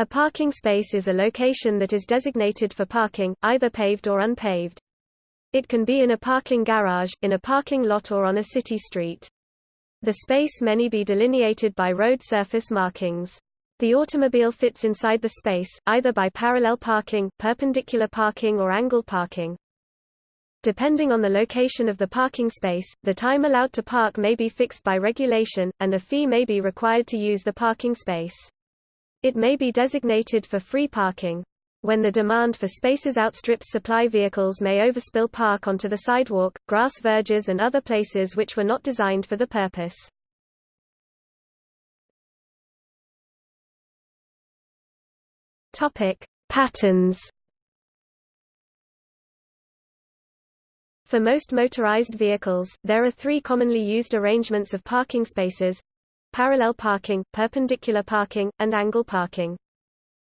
A parking space is a location that is designated for parking, either paved or unpaved. It can be in a parking garage, in a parking lot or on a city street. The space may be delineated by road surface markings. The automobile fits inside the space, either by parallel parking, perpendicular parking or angle parking. Depending on the location of the parking space, the time allowed to park may be fixed by regulation, and a fee may be required to use the parking space. It may be designated for free parking. When the demand for spaces outstrips supply vehicles may overspill park onto the sidewalk, grass verges and other places which were not designed for the purpose. Topic: Patterns. For most motorized vehicles, there are three commonly used arrangements of parking spaces, parallel parking, perpendicular parking, and angle parking.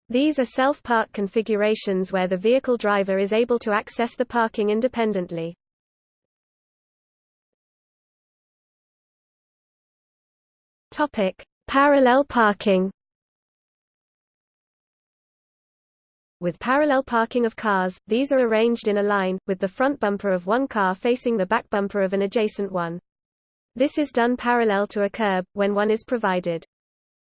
These are self-park configurations where the vehicle driver is able to access the parking independently. Topic: Parallel parking. With parallel parking of cars, these are arranged in a line, with the front bumper of one car facing the back bumper of an adjacent one. This is done parallel to a curb, when one is provided.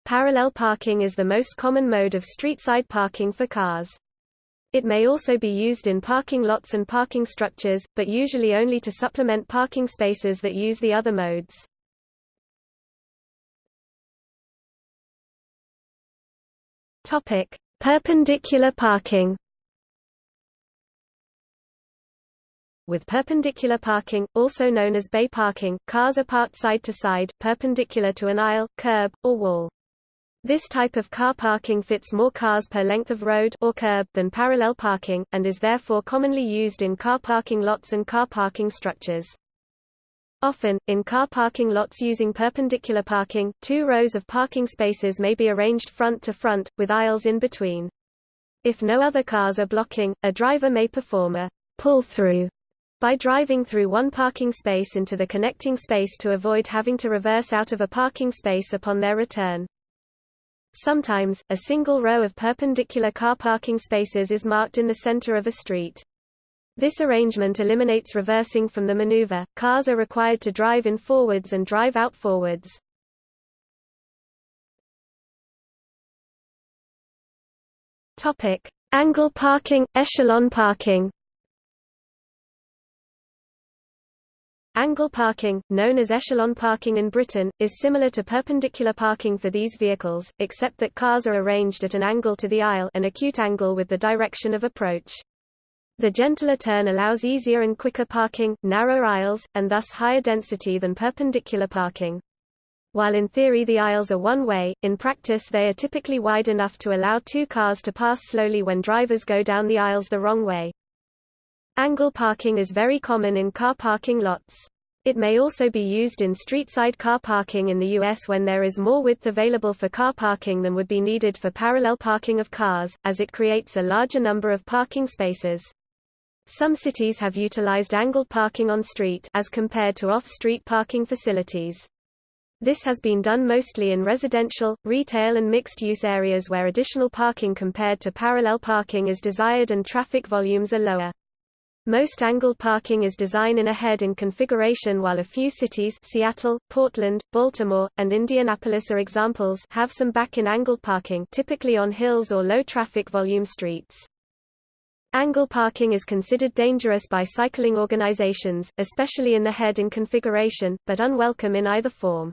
Parallel parking is the most common mode of street-side parking for cars. It may also be used in parking lots and parking structures, but usually only to supplement parking spaces that use the other modes. Topic: Perpendicular parking. With perpendicular parking, also known as bay parking, cars are parked side to side, perpendicular to an aisle, curb, or wall. This type of car parking fits more cars per length of road or curb than parallel parking, and is therefore commonly used in car parking lots and car parking structures. Often, in car parking lots using perpendicular parking, two rows of parking spaces may be arranged front to front, with aisles in between. If no other cars are blocking, a driver may perform a pull-through by driving through one parking space into the connecting space to avoid having to reverse out of a parking space upon their return. Sometimes, a single row of perpendicular car parking spaces is marked in the center of a street. This arrangement eliminates reversing from the maneuver. Cars are required to drive in forwards and drive out forwards. Topic: Angle parking, echelon parking. Angle parking, known as echelon parking in Britain, is similar to perpendicular parking for these vehicles, except that cars are arranged at an angle to the aisle an acute angle with the direction of approach. The gentler turn allows easier and quicker parking, narrower aisles, and thus higher density than perpendicular parking. While in theory the aisles are one-way, in practice they are typically wide enough to allow two cars to pass slowly when drivers go down the aisles the wrong way. Angle parking is very common in car parking lots. It may also be used in street-side car parking in the U.S. when there is more width available for car parking than would be needed for parallel parking of cars, as it creates a larger number of parking spaces. Some cities have utilized angled parking on street as compared to off-street parking facilities. This has been done mostly in residential, retail and mixed-use areas where additional parking compared to parallel parking is desired and traffic volumes are lower. Most angled parking is design in a head-in configuration while a few cities Seattle, Portland, Baltimore, and Indianapolis are examples have some back-in angled parking typically on hills or low traffic volume streets. Angle parking is considered dangerous by cycling organizations, especially in the head-in configuration, but unwelcome in either form.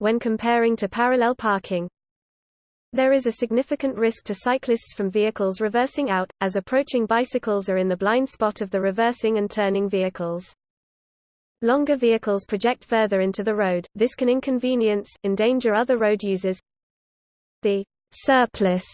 When comparing to parallel parking, there is a significant risk to cyclists from vehicles reversing out, as approaching bicycles are in the blind spot of the reversing and turning vehicles. Longer vehicles project further into the road, this can inconvenience, endanger other road users. The surplus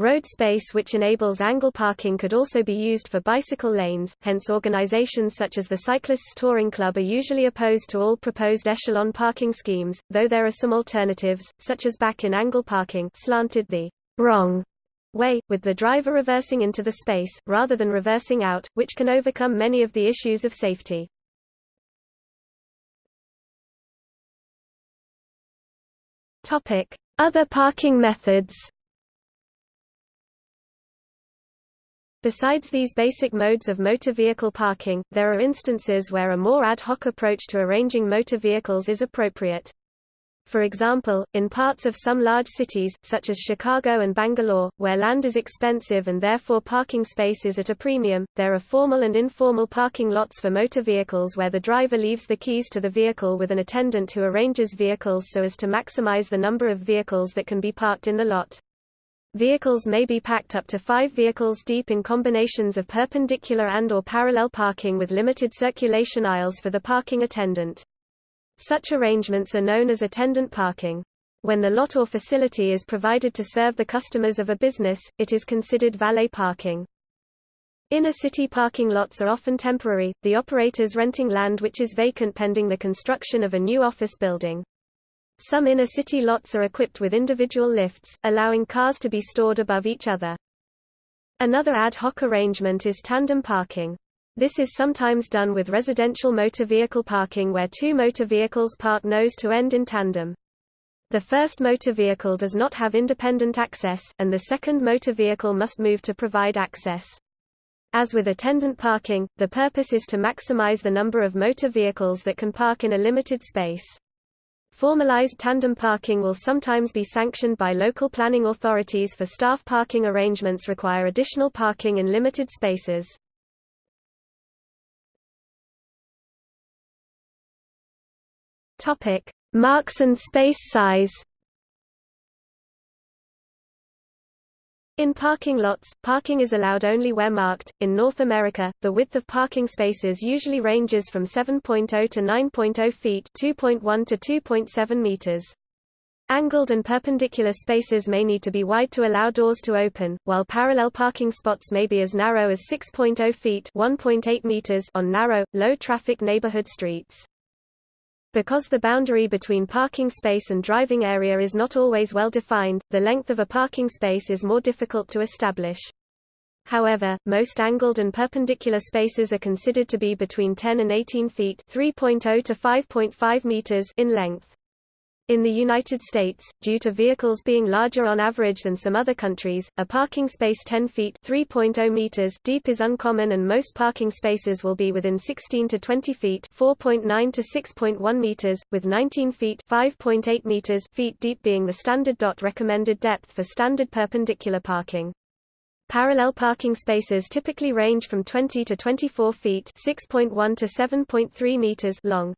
Road space which enables angle parking could also be used for bicycle lanes, hence organizations such as the Cyclists Touring Club are usually opposed to all proposed echelon parking schemes, though there are some alternatives, such as back-in angle parking slanted the wrong way, with the driver reversing into the space, rather than reversing out, which can overcome many of the issues of safety. Other parking methods Besides these basic modes of motor vehicle parking, there are instances where a more ad hoc approach to arranging motor vehicles is appropriate. For example, in parts of some large cities, such as Chicago and Bangalore, where land is expensive and therefore parking space is at a premium, there are formal and informal parking lots for motor vehicles where the driver leaves the keys to the vehicle with an attendant who arranges vehicles so as to maximize the number of vehicles that can be parked in the lot. Vehicles may be packed up to five vehicles deep in combinations of perpendicular and or parallel parking with limited circulation aisles for the parking attendant. Such arrangements are known as attendant parking. When the lot or facility is provided to serve the customers of a business, it is considered valet parking. Inner city parking lots are often temporary, the operators renting land which is vacant pending the construction of a new office building. Some inner city lots are equipped with individual lifts, allowing cars to be stored above each other. Another ad hoc arrangement is tandem parking. This is sometimes done with residential motor vehicle parking where two motor vehicles park nose to end in tandem. The first motor vehicle does not have independent access, and the second motor vehicle must move to provide access. As with attendant parking, the purpose is to maximize the number of motor vehicles that can park in a limited space. Formalized tandem parking will sometimes be sanctioned by local planning authorities for staff parking arrangements require additional parking in limited spaces. Topic: Marks and space size. In parking lots, parking is allowed only where marked. In North America, the width of parking spaces usually ranges from 7.0 to 9.0 feet, 2.1 to 2.7 meters. Angled and perpendicular spaces may need to be wide to allow doors to open, while parallel parking spots may be as narrow as 6.0 feet, 1.8 meters on narrow, low-traffic neighborhood streets. Because the boundary between parking space and driving area is not always well defined, the length of a parking space is more difficult to establish. However, most angled and perpendicular spaces are considered to be between 10 and 18 feet 3.0 to 5.5 meters in length. In the United States, due to vehicles being larger on average than some other countries, a parking space 10 feet (3.0 meters) deep is uncommon and most parking spaces will be within 16 to 20 feet (4.9 to 6.1 meters), with 19 feet (5.8 meters) feet deep being the standard DOT recommended depth for standard perpendicular parking. Parallel parking spaces typically range from 20 to 24 feet (6.1 to 7.3 meters) long.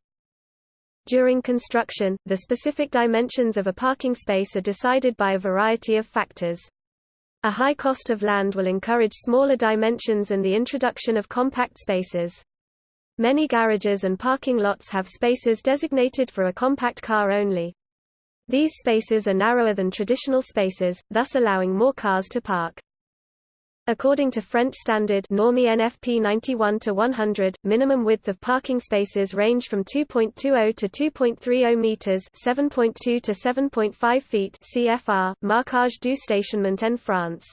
During construction, the specific dimensions of a parking space are decided by a variety of factors. A high cost of land will encourage smaller dimensions and the introduction of compact spaces. Many garages and parking lots have spaces designated for a compact car only. These spaces are narrower than traditional spaces, thus allowing more cars to park. According to French standard Normie NFP 91 to 100, minimum width of parking spaces range from 2.20 to 2.30 meters, 7.2 to 7.5 feet CFR, marquage du stationnement en France.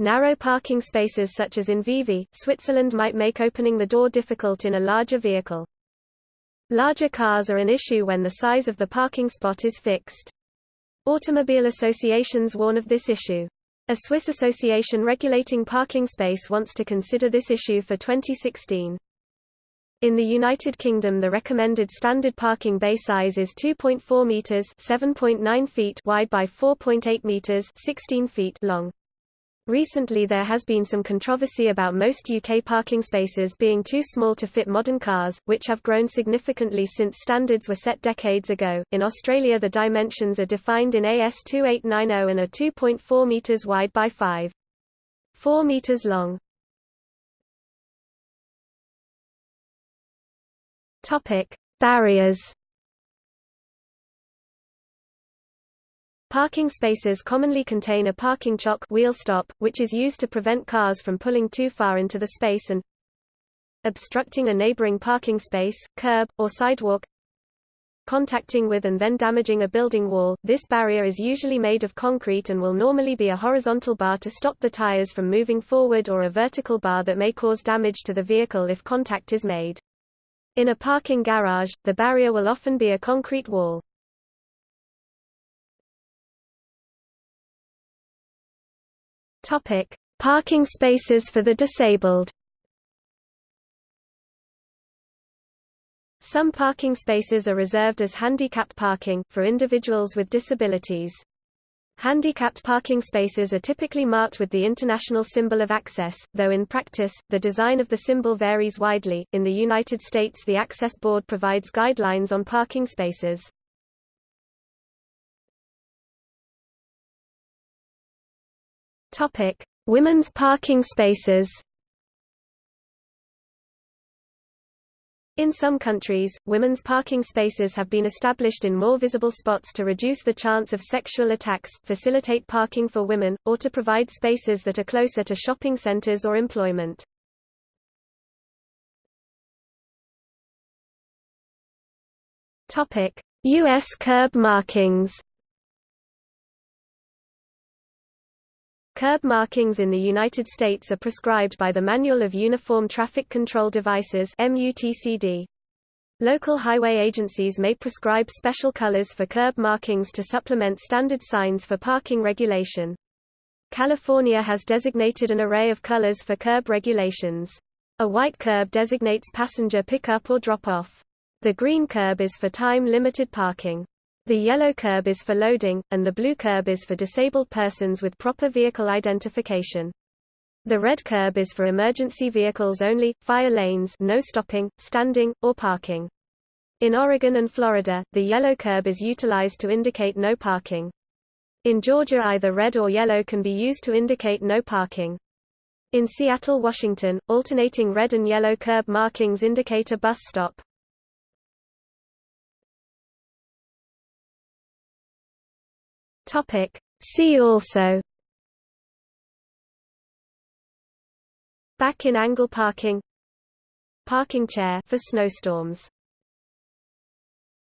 Narrow parking spaces such as in Vevey, Switzerland might make opening the door difficult in a larger vehicle. Larger cars are an issue when the size of the parking spot is fixed. Automobile associations warn of this issue. A Swiss association regulating parking space wants to consider this issue for 2016. In the United Kingdom the recommended standard parking bay size is 2.4 meters (7.9 feet) wide by 4.8 meters (16 feet) long. Recently there has been some controversy about most UK parking spaces being too small to fit modern cars, which have grown significantly since standards were set decades ago. In Australia the dimensions are defined in AS 2890 and are 2.4 metres wide by 5.4 metres long. Topic: Barriers Parking spaces commonly contain a parking chock wheel stop, which is used to prevent cars from pulling too far into the space and obstructing a neighboring parking space, curb, or sidewalk contacting with and then damaging a building wall. This barrier is usually made of concrete and will normally be a horizontal bar to stop the tires from moving forward or a vertical bar that may cause damage to the vehicle if contact is made. In a parking garage, the barrier will often be a concrete wall. Topic: Parking spaces for the disabled Some parking spaces are reserved as handicapped parking, for individuals with disabilities. Handicapped parking spaces are typically marked with the international symbol of access, though in practice, the design of the symbol varies widely. In the United States, the Access Board provides guidelines on parking spaces. Topic: Women's parking spaces. In some countries, women's parking spaces have been established in more visible spots to reduce the chance of sexual attacks, facilitate parking for women, or to provide spaces that are closer to shopping centers or employment. U.S. curb markings Curb markings in the United States are prescribed by the Manual of Uniform Traffic Control Devices. Local highway agencies may prescribe special colors for curb markings to supplement standard signs for parking regulation. California has designated an array of colors for curb regulations. A white curb designates passenger pickup or drop-off. The green curb is for time-limited parking. The yellow curb is for loading, and the blue curb is for disabled persons with proper vehicle identification. The red curb is for emergency vehicles only, fire lanes no stopping, standing, or parking. In Oregon and Florida, the yellow curb is utilized to indicate no parking. In Georgia either red or yellow can be used to indicate no parking. In Seattle, Washington, alternating red and yellow curb markings indicate a bus stop. Topic. See also Back in angle parking Parking chair for snowstorms